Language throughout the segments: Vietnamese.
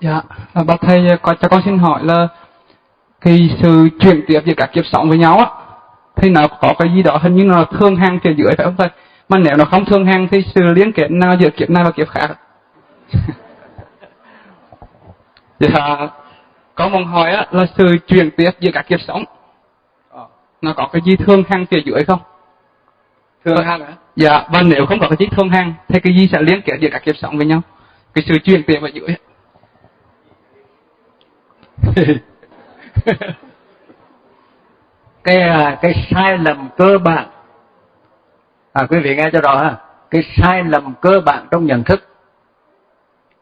Dạ, bác thầy có cho con xin hỏi là cái sự chuyển tiếp giữa các kiếp sống với nhau á thì nó có cái gì đó hình như nó thương hàng phía dưới phải không thầy? Mà nếu nó không thương hàng thì sự liên kết nào giữa kiếp này và kiếp khác? dạ, có một hỏi á là sự chuyển tiếp giữa các kiếp sống ờ, nó có cái gì thương hàng phía dưới không? Thương hàng hả? Dạ, và nếu không có cái gì thương hàng thì cái gì sẽ liên kết giữa các kiếp sống với nhau? Cái sự chuyển tiếp ở dưới. cái à, cái sai lầm cơ bản. À quý vị nghe cho rõ ha. Cái sai lầm cơ bản trong nhận thức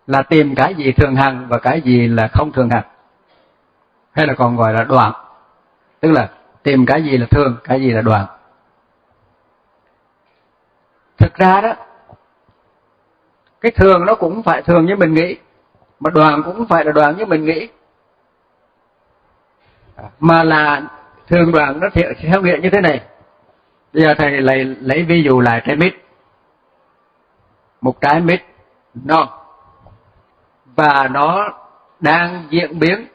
là tìm cái gì thường hằng và cái gì là không thường hằng. Hay là còn gọi là đoạn. Tức là tìm cái gì là thường, cái gì là đoạn. Thực ra đó, cái thường nó cũng phải thường như mình nghĩ, mà đoàn cũng phải là đoàn như mình nghĩ mà là thường đoạn nó theo nghĩa như thế này. Bây giờ thầy lấy lấy ví dụ là trái mít. Một trái mít non. Và nó đang diễn biến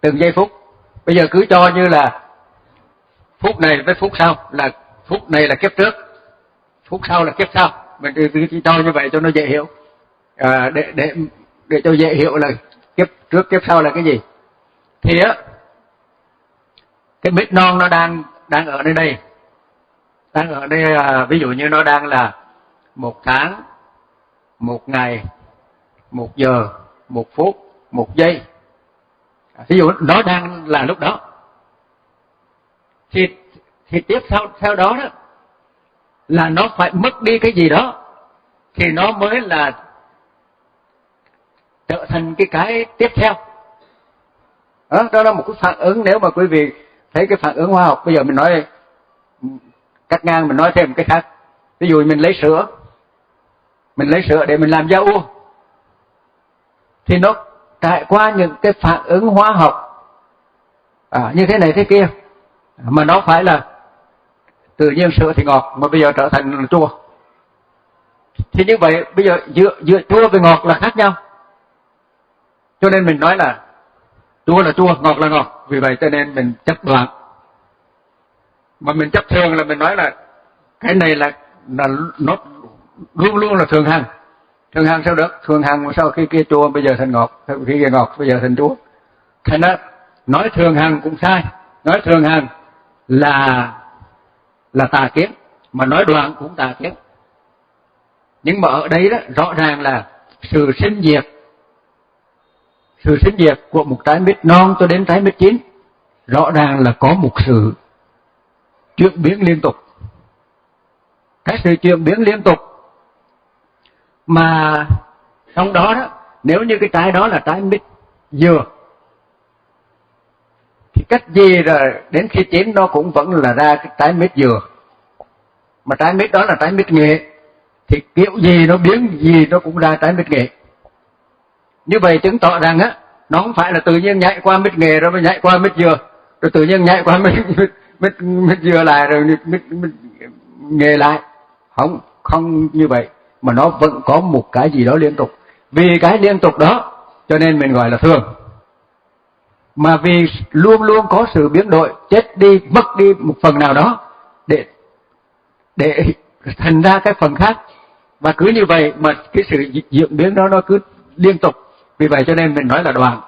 từng giây phút. Bây giờ cứ cho như là phút này với phút sau là phút này là kiếp trước phút sau là kiếp sau. Mình cứ cho như vậy cho nó dễ hiểu. À, để để để cho dễ hiểu là kiếp trước kiếp sau là cái gì. Thì á cái mít non nó đang đang ở nơi đây. Đang ở đây à, ví dụ như nó đang là một tháng một ngày một giờ một phút một giây. Ví dụ nó đang là lúc đó. Thì thì tiếp sau theo đó đó là nó phải mất đi cái gì đó thì nó mới là trở thành cái cái tiếp theo. Đó, đó là một cái phản ứng nếu mà quý vị thấy cái phản ứng hóa học bây giờ mình nói cắt ngang mình nói thêm cái khác. Ví dụ mình lấy sữa mình lấy sữa để mình làm da u. Thì nó trải qua những cái phản ứng hóa học à, như thế này thế kia. Mà nó phải là tự nhiên sữa thì ngọt mà bây giờ trở thành chua. Thì như vậy bây giờ giữa giữa chua với ngọt là khác nhau. Cho nên mình nói là chua là chua ngọt là ngọt. Vì vậy cho nên mình chấp đoạn mà mình chấp thường là mình nói là cái này là là nó luôn luôn là thường hằng. Thường hằng sao được? Thường hằng sau khi kia chua bây giờ thành ngọt, khi kia ngọt bây giờ thành chua thành đó nói thường hằng cũng sai. Nói thường hằng là là tà kiến, mà nói đoạn cũng tà kiến. Nhưng mà ở đây đó, rõ ràng là sự sinh diệt sự sinh diệt của một trái mít non cho đến trái mít chín, rõ ràng là có một sự chuyển biến liên tục. Cái sự chuyển biến liên tục mà trong đó đó, nếu như cái trái đó là trái mít dừa, thì cách gì rồi đến khi chín nó cũng vẫn là ra cái trái mít dừa. Mà trái mít đó là trái mít nghệ, thì kiểu gì nó biến, gì nó cũng ra trái mít nghệ như vậy chứng tỏ rằng á nó không phải là tự nhiên nhảy qua mít nghề rồi mới nhảy qua mít dừa. Rồi tự nhiên nhảy qua mít mít mít, mít dừa lại rồi mít, mít nghề lại. Không không như vậy mà nó vẫn có một cái gì đó liên tục. Vì cái liên tục đó cho nên mình gọi là thường. Mà vì luôn luôn có sự biến đổi chết đi mất đi một phần nào đó để để thành ra cái phần khác. Và cứ như vậy mà cái sự diễn biến đó nó cứ liên tục vì vậy cho nên mình nói là đoàn.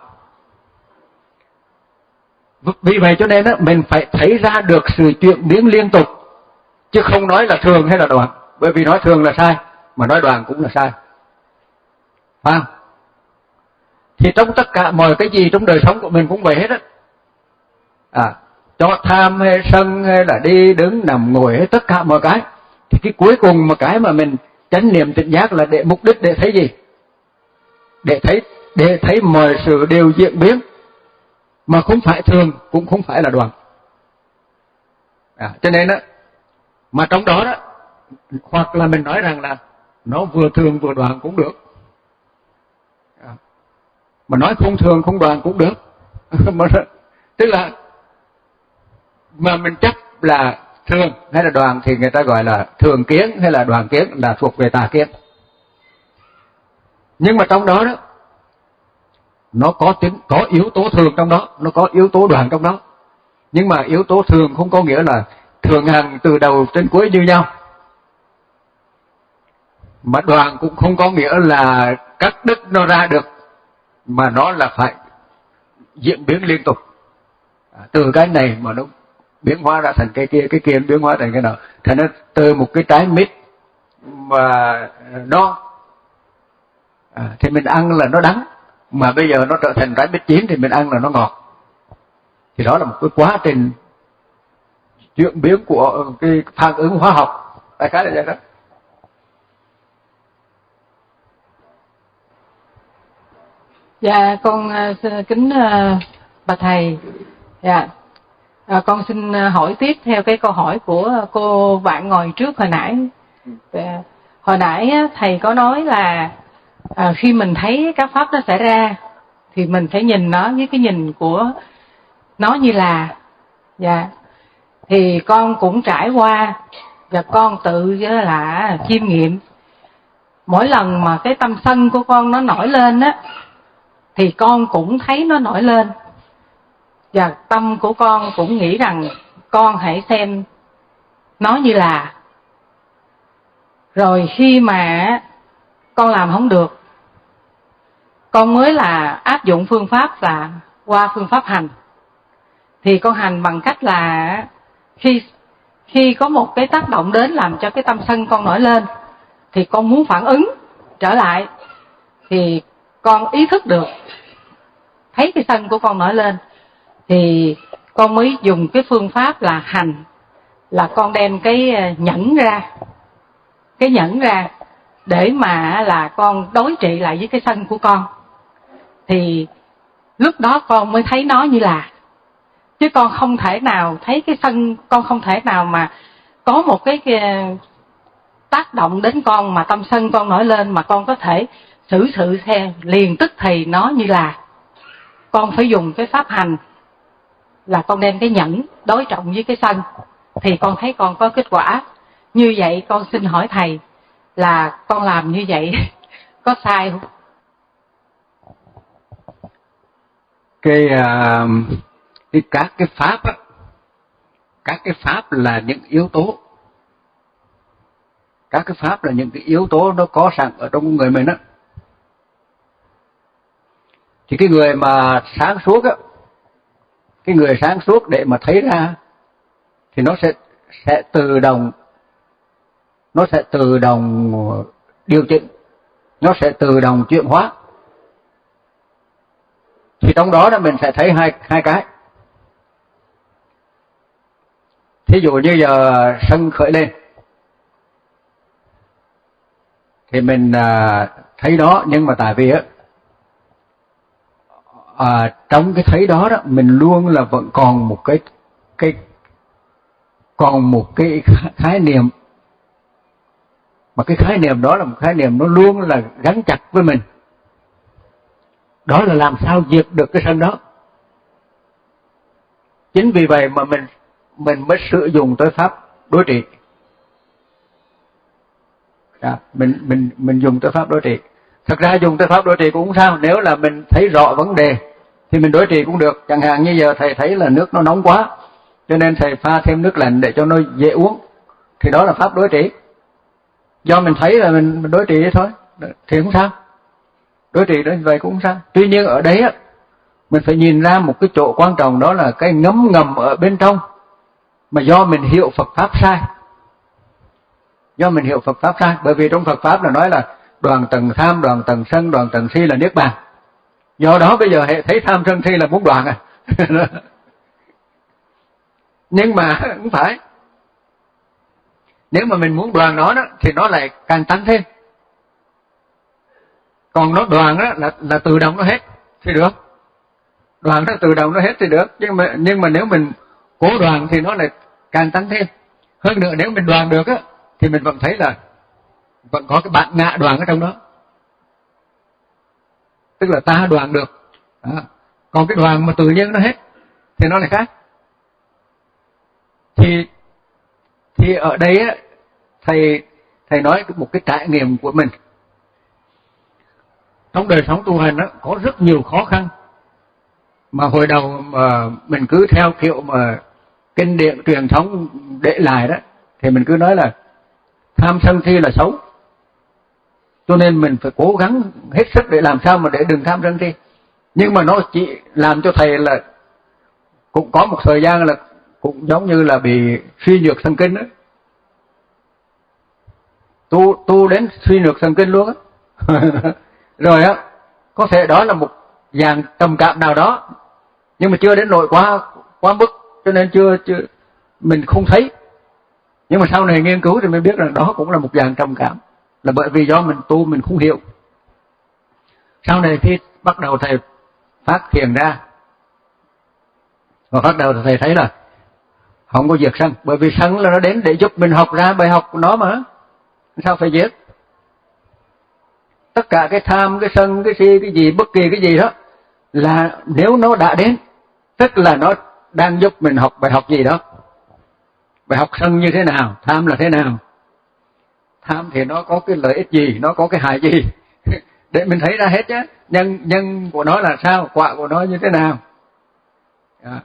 Vì vậy cho nên đó, mình phải thấy ra được sự chuyển biến liên tục chứ không nói là thường hay là đoàn. Bởi vì nói thường là sai mà nói đoàn cũng là sai. Phải không? Thì trong tất cả mọi cái gì trong đời sống của mình cũng vậy hết á. À cho tham hay sân hay là đi đứng nằm ngồi hết tất cả mọi cái. Thì cái cuối cùng mà cái mà mình chánh niệm tỉnh giác là để mục đích để thấy gì? Để thấy để thấy mọi sự đều diễn biến mà không phải thường cũng không phải là đoàn. À, cho nên đó mà trong đó đó hoặc là mình nói rằng là nó vừa thường vừa đoàn cũng được. À, mà nói không thường không đoàn cũng được. Mà, tức là mà mình chấp là thường hay là đoàn thì người ta gọi là thường kiến hay là đoàn kiến là thuộc về tà kiến. Nhưng mà trong đó đó nó có tính có yếu tố thường trong đó nó có yếu tố đoàn trong đó. Nhưng mà yếu tố thường không có nghĩa là thường hàng từ đầu đến cuối như nhau. Mà đoàn cũng không có nghĩa là cắt đứt nó ra được mà nó là phải diễn biến liên tục. À, từ cái này mà nó biến hóa ra thành cái kia cái kia biến hóa thành cái nào thành nó từ một cái trái mít mà à, nó à, thì mình ăn là nó đắng mà bây giờ nó trở thành trái mít chín thì mình ăn là nó ngọt. Thì đó là một cái quá trình chuyển biến của cái phản ứng hóa học. Đại khái là vậy đó. Dạ con uh, kính uh, bà thầy. Dạ. À, con xin hỏi tiếp theo cái câu hỏi của cô bạn ngồi trước hồi nãy. Dạ. hồi nãy thầy có nói là à, khi mình thấy các pháp nó xảy ra thì mình phải nhìn nó với cái nhìn của nó như là dạ. Thì con cũng trải qua và con tự là chiêm nghiệm. Mỗi lần mà cái tâm sân của con nó nổi lên á thì con cũng thấy nó nổi lên. Và tâm của con cũng nghĩ rằng con hãy xem nó như là. Rồi khi mà con làm không được. Con mới là áp dụng phương pháp là qua phương pháp hành. Thì con hành bằng cách là khi khi có một cái tác động đến làm cho cái tâm sân con nổi lên, thì con muốn phản ứng trở lại, thì con ý thức được, thấy cái sân của con nổi lên, thì con mới dùng cái phương pháp là hành, là con đem cái ờ, nhẫn ra, cái nhẫn ra để mà là con đối trị lại với cái sân của con. Thì lúc đó con mới thấy nó như là chứ con không thể nào thấy cái sân con không thể nào mà có một cái, cái tác động đến con mà tâm sân con nổi lên mà con có thể xử sự theo. Liền tức thì nó như là con phải dùng cái pháp hành là con đem cái nhẫn đối trọng với cái sân. Thì con thấy con có kết quả. Như vậy con xin hỏi thầy là con làm như vậy. Có sai không? Cái uh, cái các cái pháp á các cái pháp là những yếu tố. Các cái pháp là những cái yếu tố nó có sẵn ở trong người mình đó. thì cái người mà sáng suốt á cái người sáng suốt để mà thấy ra thì nó sẽ sẽ tự động nó sẽ tự động điều chỉnh. Nó sẽ tự động chuyển hóa. Thì trong đó là mình sẽ thấy hai hai cái. Thí dụ như giờ sân khởi lên. Thì mình à, thấy đó nhưng mà tại vì á à, trong cái thấy đó đó mình luôn là vẫn còn một cái cái còn một cái khái niệm mà cái khái niệm đó là một khái niệm nó luôn là gắn chặt với mình. Đó là làm sao diệt được cái sân đó. Chính vì vậy mà mình mình mới sử dụng tới pháp đối trị. À, mình mình mình dùng tới pháp đối trị. Thật ra dùng tới pháp đối trị cũng sao nếu là mình thấy rõ vấn đề thì mình đối trị cũng được. Chẳng hạn như giờ thầy thấy là nước nó nóng quá cho nên thầy pha thêm nước lạnh để cho nó dễ uống thì đó là pháp đối trị do mình thấy là mình, đối trị đấy thôi thì không sao. Đối trị đó vậy cũng không sao. Tuy nhiên ở đấy á mình phải nhìn ra một cái chỗ quan trọng đó là cái ngấm ngầm ở bên trong mà do mình hiểu Phật pháp sai. Do mình hiểu Phật pháp sai bởi vì trong Phật pháp là nói là đoàn tầng tham đoàn tầng sân đoàn tầng si là niết bàn. Do đó bây giờ hệ thấy tham sân si là muốn đoàn à. Nhưng mà không phải nếu mà mình muốn đoàn nó đó, thì nó lại càng tăng thêm. Còn nó đoàn đó là là tự động nó hết, thì được. Đoàn nó tự động nó hết thì được. Nhưng mà nhưng mà nếu mình cố đoàn thì nó lại càng tăng thêm. Hơn nữa nếu mình đoàn được á, thì mình vẫn thấy là vẫn có cái bạn ngạ đoàn ở trong đó. Tức là ta đoàn được. Đó. còn cái đoàn mà tự nhiên nó hết, thì nó lại khác. Thì thì ở đây á thầy thầy nói một cái trải nghiệm của mình. Trong đời sống tu hành đó có rất nhiều khó khăn. Mà hồi đầu mà mình cứ theo kiểu mà kinh điển, truyền thống để lại đó, thì mình cứ nói là tham sân si là xấu. Cho nên mình phải cố gắng hết sức để làm sao mà để đừng tham sân si. Nhưng mà nó chỉ làm cho thầy là cũng có một thời gian là cũng giống như là bị suy nhược thần kinh đó tu tu đến suy nhược thần kinh luôn á. Rồi á, có thể đó là một dạng trầm cảm nào đó, nhưng mà chưa đến nỗi quá quá mức, cho nên chưa chưa, mình không thấy. Nhưng mà sau này nghiên cứu thì mới biết rằng đó cũng là một dạng trầm cảm, là bởi vì do mình tu mình không hiểu. Sau này khi bắt đầu thầy phát hiện ra. Và bắt đầu thầy thấy là không có việc sân, bởi vì sân là nó đến để giúp mình học ra bài học của nó mà sao phải giết? Tất cả cái tham, cái sân, cái si, cái gì, bất kỳ cái gì đó là nếu nó đã đến, tức là nó đang giúp mình học bài học gì đó. Bài học sân như thế nào, tham là thế nào? Tham thì nó có cái lợi ích gì, nó có cái hại gì? Để mình thấy ra hết chứ. Nhân nhân của nó là sao, quả của nó như thế nào? Dạ. À.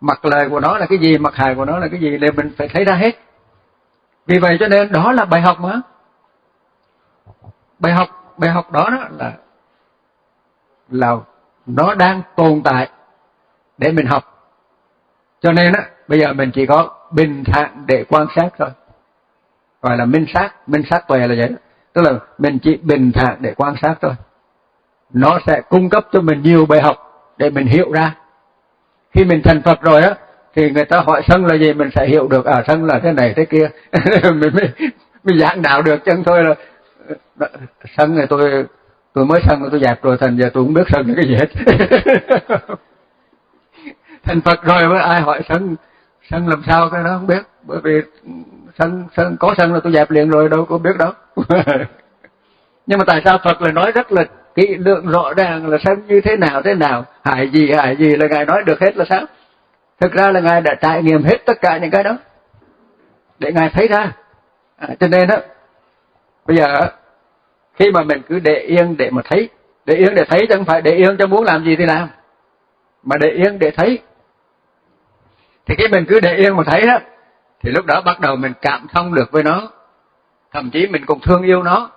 mặt lời của nó là cái gì mặt hại của nó là cái gì, để mình phải thấy ra hết vì vậy cho nên đó là bài học mà. Bài học bài học đó, đó là là nó đang tồn tại để mình học. Cho nên á bây giờ mình chỉ có bình thản để quan sát thôi. Gọi là minh sát minh sát tuệ là vậy tức là mình chỉ bình thản để quan sát thôi. Nó sẽ cung cấp cho mình nhiều bài học để mình hiểu ra. Khi mình thành Phật rồi á thì người ta hỏi sân là gì, mình sẽ hiểu được à sân là thế này thế kia. Mình mới mình giảng đạo được chân thôi là ờ, sân này tôi tôi mới sân, tôi dẹp rồi, thành giờ tôi không biết sân là cái gì hết. Thành Phật rồi với ai hỏi sân sân làm sao cái đó không biết. Bởi vì sân sân, có sân là tôi dẹp liền rồi, đâu có biết đâu. Nhưng mà tại sao Phật lại nói rất là kỹ, lượng rõ ràng là sân như thế nào thế nào? Hại gì hại gì là ngài nói được hết là sao? Thực ra là ngài đã trải nghiệm hết tất cả những cái đó để ngài thấy ra. À, cho nên đó bây giờ khi mà mình cứ để yên để mà thấy để yên để thấy chứ không phải để yên cho muốn làm gì thì làm mà để yên để thấy. Thì cái mình cứ để yên mà thấy đó thì lúc đó bắt đầu mình cảm thông được với nó thậm chí mình còn thương yêu nó.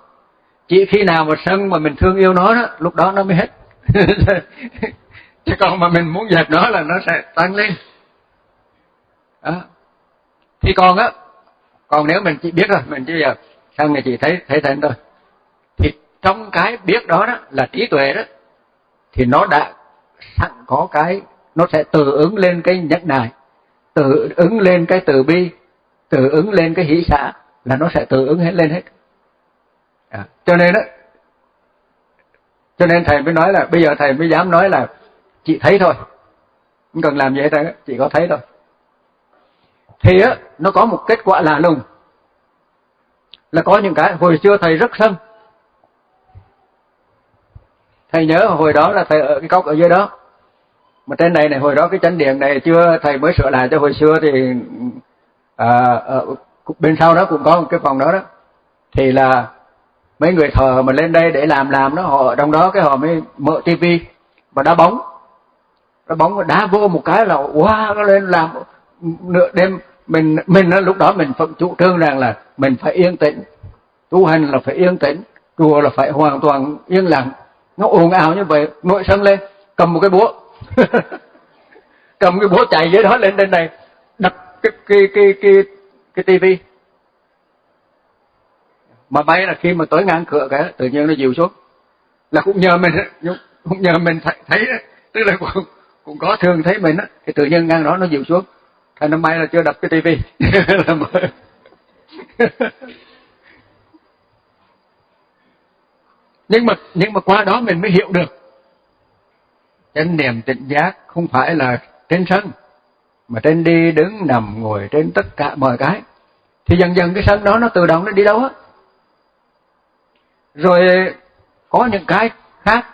Chỉ khi nào mà sân mà mình thương yêu nó đó lúc đó nó mới hết. Chứ còn mà mình muốn dẹp nó là nó sẽ tăng lên đó. thì còn á còn nếu mình chỉ biết rồi mình chỉ giờ sân này chỉ thấy thấy thành thôi. Thì trong cái biết đó đó là trí tuệ đó thì nó đã sẵn có cái nó sẽ tự ứng lên cái nhẫn nại tự ứng lên cái từ bi tự ứng lên cái hỷ xã là nó sẽ tự ứng hết lên hết. À, cho nên đó cho nên thầy mới nói là bây giờ thầy mới dám nói là chị thấy thôi. Không cần làm gì hết chị chỉ có thấy thôi thì á nó có một kết quả lạ lùng. Là có những cái hồi xưa thầy rất sân. Thầy nhớ hồi đó là thầy ở cái cốc ở dưới đó. Mà trên này này hồi đó cái chánh điện này chưa thầy mới sửa lại cho hồi xưa thì à, ở bên sau đó cũng có một cái phòng đó đó. Thì là mấy người thờ mà lên đây để làm làm đó họ ở trong đó cái họ mới mở tivi và đá bóng. Đá bóng đá vô một cái là wow nó lên làm nửa đêm mình mình lúc đó mình phật chủ trương rằng là mình phải yên tĩnh. Tu hành là phải yên tĩnh chùa là phải hoàn toàn yên lặng. Nó ồn ào như vậy nội sân lên cầm một cái búa. Cầm cái búa chạy dưới đó lên trên này đập cái cái cái cái cái tivi. Mà bay là khi mà tới ngang cửa cái tự nhiên nó dịu xuống. Là cũng nhờ mình cũng nhờ mình thấy, thấy tức là cũng, cũng có thường thấy mình á thì tự nhiên ngang đó nó dịu xuống thành năm mai là chưa đập cái tivi. Nhưng mà nhưng mà qua đó mình mới hiểu được. Trên niềm tỉnh giác không phải là trên sân, mà trên đi đứng, nằm, ngồi trên tất cả mọi cái. Thì dần dần cái sân đó nó tự động nó đi đâu á? Rồi có những cái khác,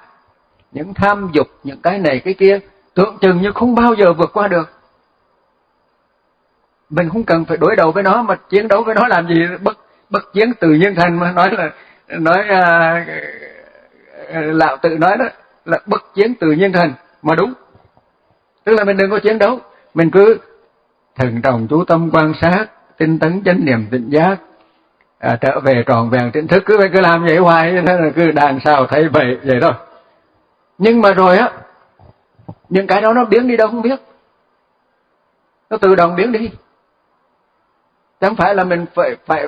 những tham dục, những cái này, cái kia, tưởng chừng như không bao giờ vượt qua được mình không cần phải đối đầu với nó mà chiến đấu với nó làm gì? Bất bất chiến tự nhiên thành mà nói là nói à, à, à lão tự nói đó là bất chiến tự nhiên thành mà đúng. Tức là mình đừng có chiến đấu mình cứ thần trọng chú tâm quan sát tinh tấn chánh niệm tỉnh giác à, trở về tròn vẹn tỉnh thức. Cứ phải cứ làm vậy hoài thế là cứ đàn sao thấy vậy vậy thôi. Nhưng mà rồi á những cái đó nó biến đi đâu không biết. Nó tự động biến đi chẳng phải là mình phải phải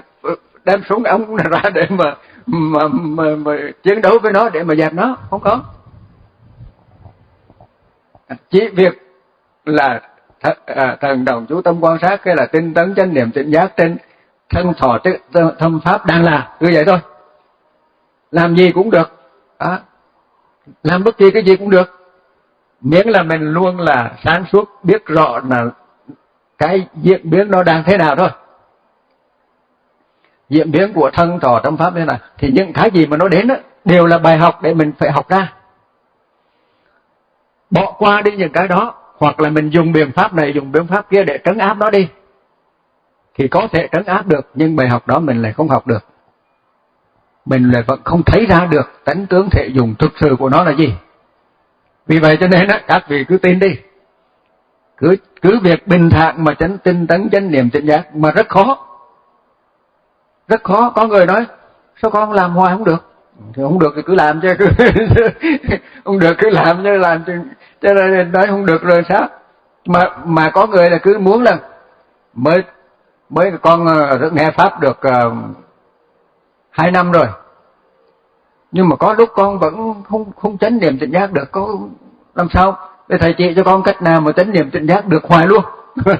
đem súng ống ra để mà mà, mà, mà chiến đấu với nó để mà dẹp nó không có. Chỉ việc là th à, thần đồng chú tâm quan sát cái là tinh tấn chánh niệm tỉnh giác trên thân thọ thâm pháp đang là như vậy thôi. Làm gì cũng được. À, làm bất kỳ cái gì cũng được. Miễn là mình luôn là sáng suốt biết rõ là cái diễn biến nó đang thế nào thôi diễn biến của thân trò tâm pháp như này thì những cái gì mà nó đến đó, đều là bài học để mình phải học ra. Bỏ qua đi những cái đó hoặc là mình dùng biện pháp này dùng biện pháp kia để trấn áp nó đi thì có thể trấn áp được nhưng bài học đó mình lại không học được. Mình lại vẫn không thấy ra được tánh tướng thể dùng thực sự của nó là gì. Vì vậy cho nên đó, các vị cứ tin đi. Cứ cứ việc bình thản mà chánh tinh tấn chánh niệm chánh giác mà rất khó rất khó có người nói sao con làm hoài không được? Thì không được thì cứ làm chứ. Không được cứ làm chứ làm chứ. Cho nên nói không được rồi sao? Mà mà có người là cứ muốn là mới mới con ờ, nghe pháp được uh, hai năm rồi. Nhưng mà có lúc con vẫn không không chánh niệm tỉnh giác được. Có làm sao để thầy chị cho con cách nào mà chánh niệm tỉnh giác được? Hoài luôn.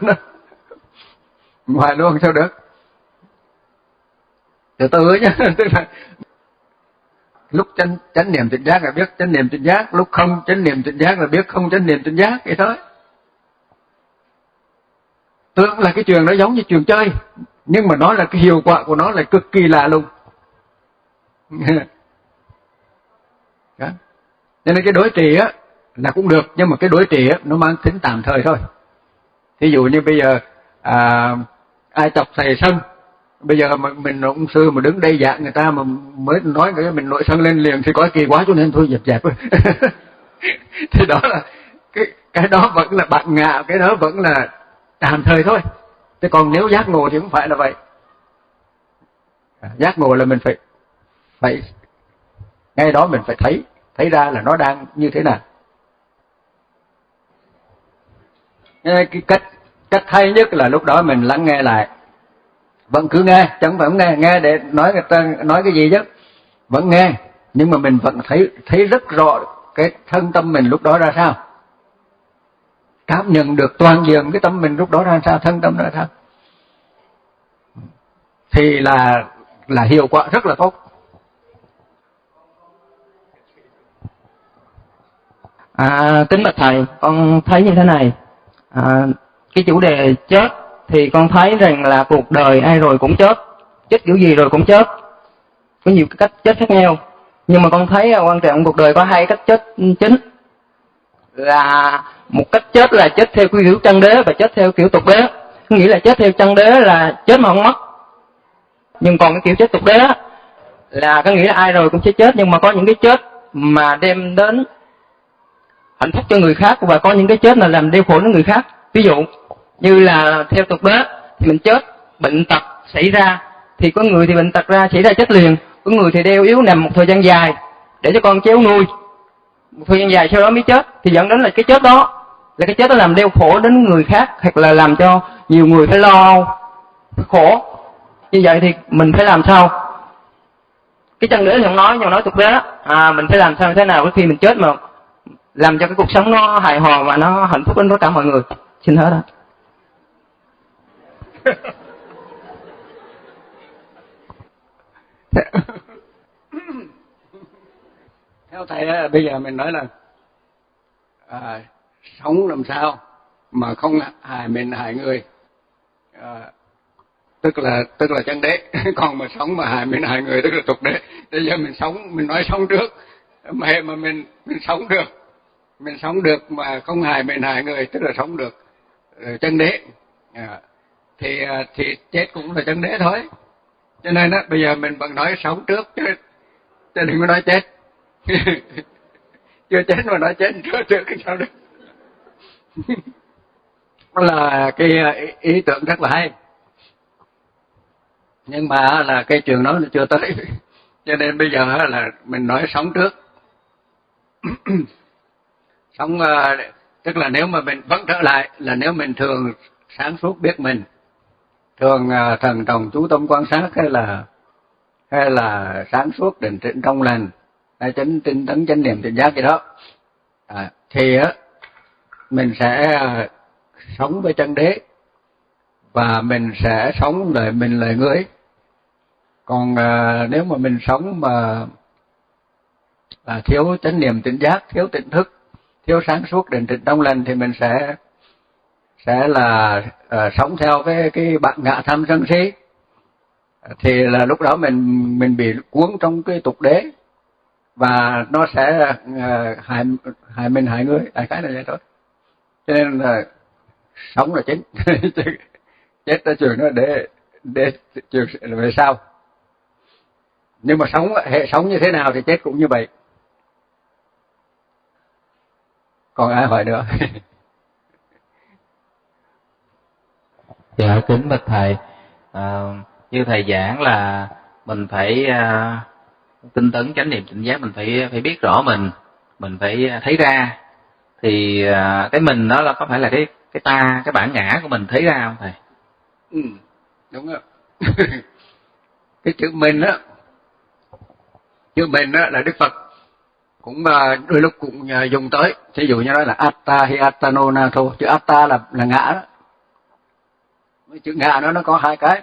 Hoài luôn sao được? Từ từ nhá. Tức là lúc chánh chánh niệm tỉnh giác là biết chánh niệm tỉnh giác. Lúc không chánh niệm tỉnh giác là biết không chánh niệm tỉnh giác. Vậy thôi. Tưởng là cái trường nó giống như trường chơi nhưng mà nó là cái hiệu quả của nó là cực kỳ lạ luôn đó. nên cái đối trị á là cũng được nhưng mà cái đối trị á nó mang tính tạm thời thôi. Thí dụ như bây giờ à, ai chọc thầy sân bây giờ mà mình ông sư mà đứng đây dạng người ta mà mới nói cái mình nội sân lên liền thì có kỳ quá cho nên thôi dẹp dẹp. Thì đó là cái cái đó vẫn là bạn ngạ, cái đó vẫn là tạm thời thôi. Thế còn nếu giác ngộ thì cũng phải là vậy. Giác ngộ là mình phải phải, ngay đó mình phải thấy thấy ra là nó đang như thế nào. Cái cách cách hay nhất là lúc đó mình lắng nghe lại vẫn cứ nghe chẳng phải không nghe. Nghe để nói người ta nói cái gì chứ? Vẫn nghe. Nhưng mà mình vẫn thấy thấy rất rõ cái thân tâm mình lúc đó ra sao. Cảm nhận được toàn diện cái tâm mình lúc đó ra sao thân tâm ra sao. Thì là là hiệu quả rất là tốt. À, kính bạch thầy con thấy như thế này. À, cái chủ đề chết thì con thấy rằng là cuộc đời ai rồi cũng chết. Chết kiểu gì rồi cũng chết. Có nhiều cách chết khác nhau. Nhưng mà con thấy quan trọng cuộc đời có hai cách chết chính. Là một cách chết là chết theo kiểu chân đế và chết theo kiểu tục đế. Nghĩa là chết theo chân đế là chết mà không mất. Nhưng còn cái kiểu chết tục đế là có nghĩa là ai rồi cũng sẽ chết. Nhưng mà có những cái chết mà đem đến hạnh phúc cho người khác và có những cái chết là làm đeo khổ đến người khác. Ví dụ như là theo tục bế thì mình chết, bệnh tật xảy ra. Thì có người thì bệnh tật ra xảy ra chết liền. Có người thì đeo yếu nằm một thời gian dài để cho con chéo nuôi. Một thời gian dài sau đó mới chết. Thì dẫn đến là cái chết đó, là cái chết đó làm đeo khổ đến người khác, hoặc là làm cho nhiều người phải lo phải khổ. Như vậy thì mình phải làm sao? Cái chân đế thì nói nhưng nói tục đế à mình phải làm sao thế nào khi mình chết mà làm cho cái cuộc sống nó hài hòa và nó hạnh phúc đến tất cả mọi người? Xin hết đó theo thầy bây giờ mình nói là à, sống làm sao mà không hại mình hại người. À, tức là tức là chân đế. Còn mà sống mà hại mình hại người tức là tục đế. Bây giờ mình sống mình nói sống trước. Mà mà mình mình sống được. Mình sống được mà không hại mình hại người tức là sống được. Chân đế. À, thì à, thì chết cũng là chân đế thôi. Cho nên đó bây giờ mình vẫn nói sống trước chứ chứ đừng có nói chết. Chưa chết mà nói chết trước trước cái sao được? Là cái à, ý, ý tưởng rất là hay. Nhưng mà là cái trường đó nó chưa tới. Cho nên bây giờ là mình nói sống trước. Sống à, tức là nếu mà mình vẫn trở lại là nếu mình thường sáng suốt biết mình thường à, thần đồng chú tâm quan sát hay là hay là sáng suốt định tĩnh trong lành hay chánh tinh tấn chánh niệm tỉnh giác gì đó. À, thì á mình sẽ à, sống với chân đế và mình sẽ sống lời mình lời người còn à, nếu mà mình sống mà à, thiếu chánh niệm tỉnh giác thiếu tỉnh thức thiếu sáng suốt định tĩnh trong lành thì mình sẽ sẽ là uh, sống theo cái cái bạn ngạ tham sân si. Thì là lúc đó mình mình bị cuốn trong cái tục đế và nó sẽ uh, hại hại mình hại người. Đại khái là vậy thôi. Cho nên là sống là chính. Chết ra trường nó để để trường về sau. Nhưng mà sống hệ sống như thế nào thì chết cũng như vậy. Còn ai hỏi nữa? dạ kính bạch thầy. À, như thầy giảng là mình phải à, tinh tấn chánh niệm tỉnh giác mình phải phải biết rõ mình mình phải thấy ra. Thì à, cái mình đó là có phải là cái cái ta cái bản ngã của mình thấy ra không thầy? Ừ đúng rồi. Cái chữ mình á chữ mình á là đức phật. Cũng à, đôi lúc cũng à, dùng tới. Ví dụ như nói là atta hay attano thôi chữ atta là là ngã đó chữ ngạ nó nó có hai cái.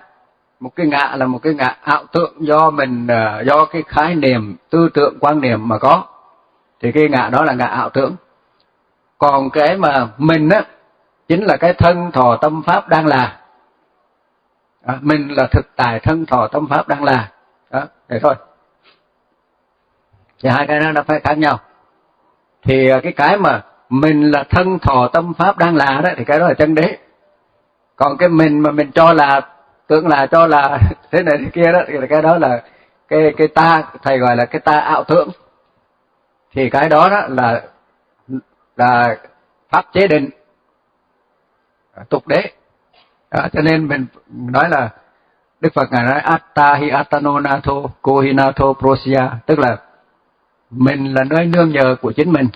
Một cái ngạ là một cái ngạ ảo tượng do mình ờ, do cái khái niệm tư tưởng quan niệm mà có. Thì cái ngạ đó là ngạ ảo tưởng. Còn cái mà mình á chính là cái thân thọ tâm pháp đang là. À, mình là thực tại thân thọ tâm pháp đang là. Đó thế thôi. Thì hai cái đó nó phải khác nhau. Thì ờ, cái cái mà mình là thân thọ tâm pháp đang là đó thì cái đó là chân đế còn cái mình mà mình cho là tưởng là cho là thế này thế kia đó thì cái đó là cái cái ta thầy gọi là cái ta ảo tưởng. Thì cái đó đó là là pháp chế định tục đế. À, cho nên mình nói là Đức Phật ngài nói atta hi atano nato ko hi nato prosya. Tức là mình là nơi nương nhờ của chính mình.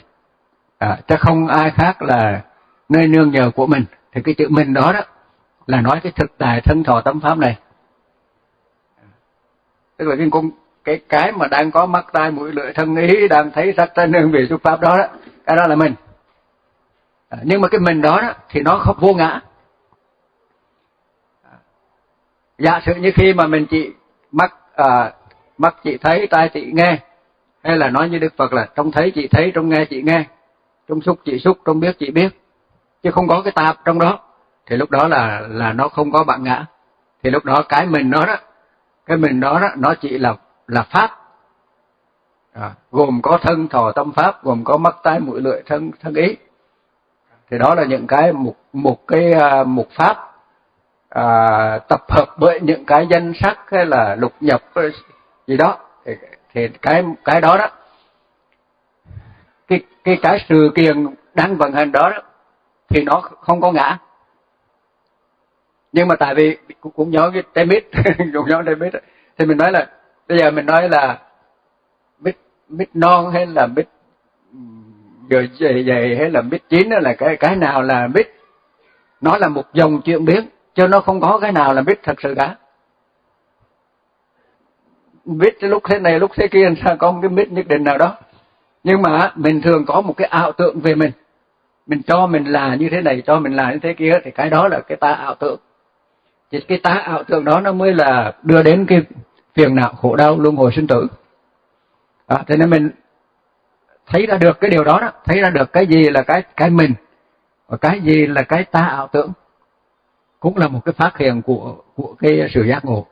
À, chứ không ai khác là nơi nương nhờ của mình. Thì cái chữ mình đó đó là nói cái thực tài thân thọ tâm pháp này. Tức là cái con cái cái mà đang có mắt tai mũi lưỡi thân ý đang thấy sắc thân hương vị xúc pháp đó đó cái đó là mình. À, nhưng mà cái mình đó, đó thì nó không vô ngã. Giả sử như khi mà mình chỉ mắt à, mắt chỉ thấy tai chỉ nghe hay là nói như Đức Phật là trong thấy chị thấy, trong nghe chị nghe, trong xúc chị xúc, trong biết chị biết, chứ không có cái tạp trong đó, thì lúc đó là là nó không có bạn ngã, thì lúc đó cái mình nó đó, cái mình đó đó, nó chỉ là là pháp, à, gồm có thân thọ tâm pháp, gồm có mắt tai mũi lưỡi thân thân ý, thì đó là những cái một một cái à, một pháp à, tập hợp bởi những cái danh sắc hay là lục nhập gì đó. Thì thì cái cái đó đó cái cái cái sự kiện đang vận hành đó, đó thì nó không có ngã nhưng mà tại vì cũng, cũng nhớ cái trái mít cũng nhớ trái mít thì mình nói là bây giờ mình nói là mít mít non hay là mít rồi dày dày hay là mít chín là cái cái nào là mít? Nó là một dòng chuyện biến chứ nó không có cái nào là mít thật sự cả. Mít lúc thế này lúc thế kia sao có một cái mít nhất định nào đó? Nhưng mà mình thường có một cái ảo tượng về mình. Mình cho mình là như thế này cho mình là như thế kia thì cái đó là cái ta ảo tượng thì cái tá ảo tưởng đó nó mới là đưa đến cái phiền não khổ đau luân hồi sinh tử. Đó, thế nên mình thấy ra được cái điều đó đó thấy ra được cái gì là cái cái mình và cái gì là cái ta ảo tưởng cũng là một cái phát hiện của của cái sự giác ngộ.